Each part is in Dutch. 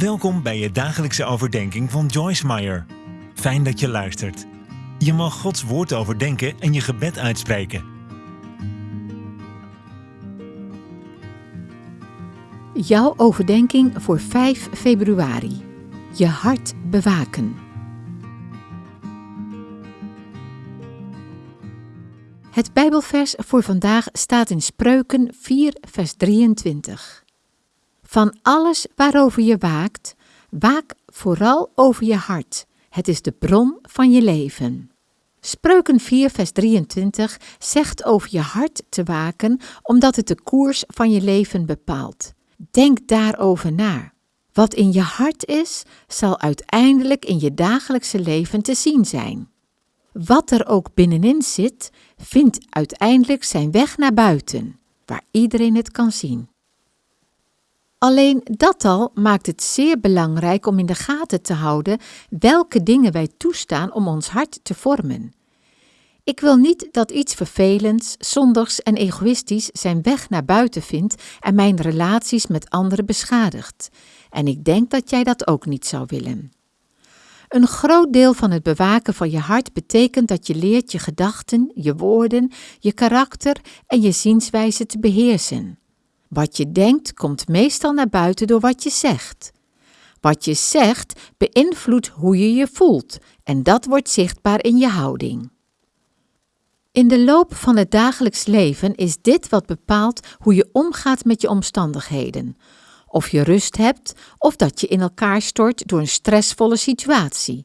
Welkom bij je dagelijkse overdenking van Joyce Meyer. Fijn dat je luistert. Je mag Gods woord overdenken en je gebed uitspreken. Jouw overdenking voor 5 februari. Je hart bewaken. Het Bijbelvers voor vandaag staat in Spreuken 4, vers 23. Van alles waarover je waakt, waak vooral over je hart. Het is de bron van je leven. Spreuken 4, vers 23 zegt over je hart te waken, omdat het de koers van je leven bepaalt. Denk daarover na. Wat in je hart is, zal uiteindelijk in je dagelijkse leven te zien zijn. Wat er ook binnenin zit, vindt uiteindelijk zijn weg naar buiten, waar iedereen het kan zien. Alleen dat al maakt het zeer belangrijk om in de gaten te houden welke dingen wij toestaan om ons hart te vormen. Ik wil niet dat iets vervelends, zondigs en egoïstisch zijn weg naar buiten vindt en mijn relaties met anderen beschadigt. En ik denk dat jij dat ook niet zou willen. Een groot deel van het bewaken van je hart betekent dat je leert je gedachten, je woorden, je karakter en je zienswijze te beheersen. Wat je denkt komt meestal naar buiten door wat je zegt. Wat je zegt beïnvloedt hoe je je voelt en dat wordt zichtbaar in je houding. In de loop van het dagelijks leven is dit wat bepaalt hoe je omgaat met je omstandigheden. Of je rust hebt of dat je in elkaar stort door een stressvolle situatie.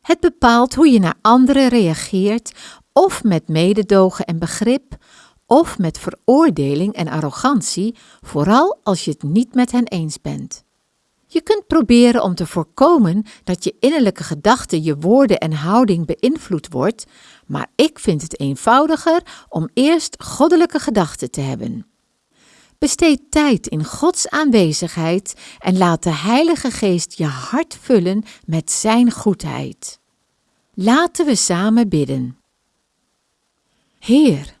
Het bepaalt hoe je naar anderen reageert, of met mededogen en begrip, of met veroordeling en arrogantie, vooral als je het niet met hen eens bent. Je kunt proberen om te voorkomen dat je innerlijke gedachte je woorden en houding beïnvloed wordt, maar ik vind het eenvoudiger om eerst goddelijke gedachten te hebben. Besteed tijd in Gods aanwezigheid en laat de Heilige Geest je hart vullen met Zijn goedheid. Laten we samen bidden. Heer,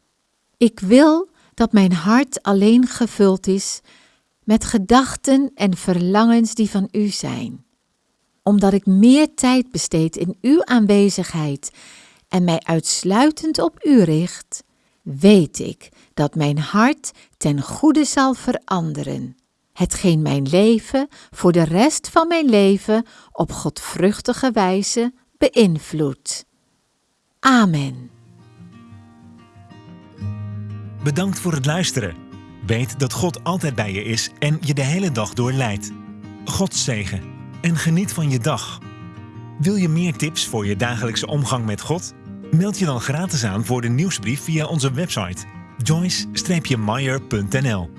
ik wil dat mijn hart alleen gevuld is met gedachten en verlangens die van U zijn. Omdat ik meer tijd besteed in Uw aanwezigheid en mij uitsluitend op U richt, weet ik dat mijn hart ten goede zal veranderen, hetgeen mijn leven voor de rest van mijn leven op godvruchtige wijze beïnvloedt. Amen. Bedankt voor het luisteren. Weet dat God altijd bij je is en je de hele dag door leidt. God zegen en geniet van je dag. Wil je meer tips voor je dagelijkse omgang met God? Meld je dan gratis aan voor de nieuwsbrief via onze website joyce-meyer.nl